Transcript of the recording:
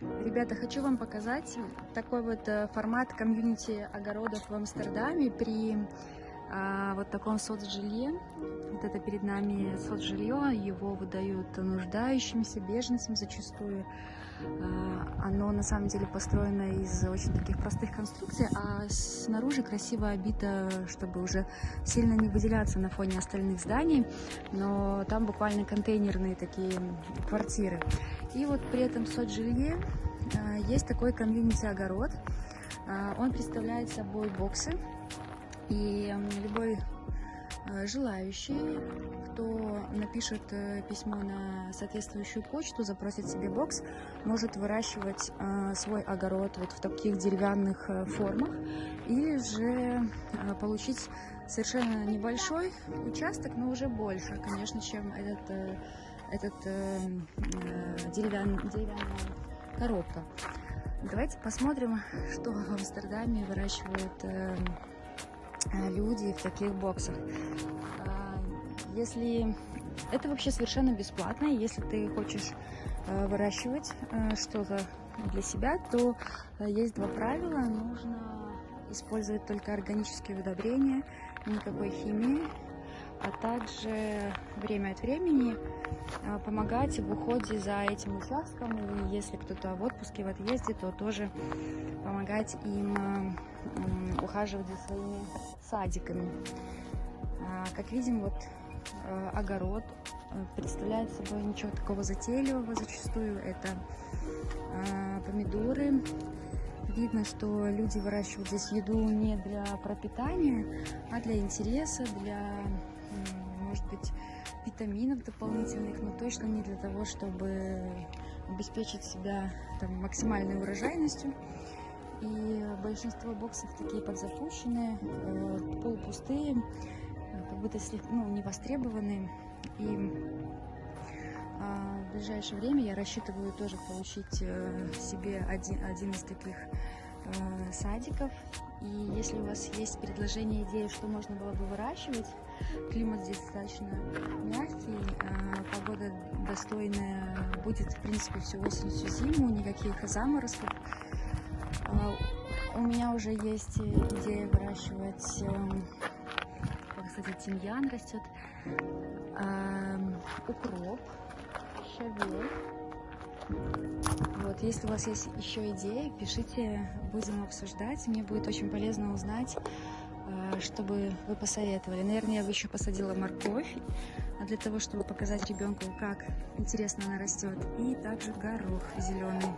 Ребята, хочу вам показать такой вот э, формат комьюнити огородов в Амстердаме при а, вот таком соцжилье. Вот это перед нами соцжилье, его выдают нуждающимся, беженцам зачастую. А, оно на самом деле построено из очень таких простых конструкций, а снаружи красиво обито, чтобы уже сильно не выделяться на фоне остальных зданий, но там буквально контейнерные такие квартиры. И вот при этом соцжилье а, есть такой комьюнити-огород. А, он представляет собой боксы, и любой а, желающий, кто напишет э, письмо на соответствующую почту, запросит себе бокс, может выращивать свой огород вот в таких деревянных э, формах или же получить совершенно небольшой участок, но уже больше, конечно, чем этот, э, этот деревян, деревянная коробка. Давайте посмотрим, что в Амстердаме выращивают э, э, люди в таких боксах. А, если это вообще совершенно бесплатно, если ты хочешь э, выращивать что-то для себя, то есть два правила. Нужно использовать только органические удобрения, никакой химии, а также время от времени а, помогать в уходе за этим участком. И если кто-то в отпуске, в отъезде, то тоже помогать им а, ухаживать за своими садиками. А, как видим, вот огород представляет собой ничего такого затейливого зачастую. Это помидоры. Видно, что люди выращивают здесь еду не для пропитания, а для интереса, для может быть, витаминов дополнительных, но точно не для того, чтобы обеспечить себя там, максимальной урожайностью. И большинство боксов такие подзапущенные, э, полупустые, как будто ну, не востребованные. И ближайшее время я рассчитываю тоже получить э, себе один, один из таких э, садиков. И если у вас есть предложение, идеи, что можно было бы выращивать, климат здесь достаточно мягкий, а погода достойная, будет, в принципе, всю осень, всю зиму, никаких заморозков. А, у меня уже есть идея выращивать, эм, кстати, тимьян растет, эм, укроп, шавель. Вот, если у вас есть еще идеи, пишите, будем обсуждать. Мне будет очень полезно узнать, э, чтобы вы посоветовали. Наверное, я бы еще посадила морковь, а для того, чтобы показать ребенку, как интересно она растет. И также горох зеленый.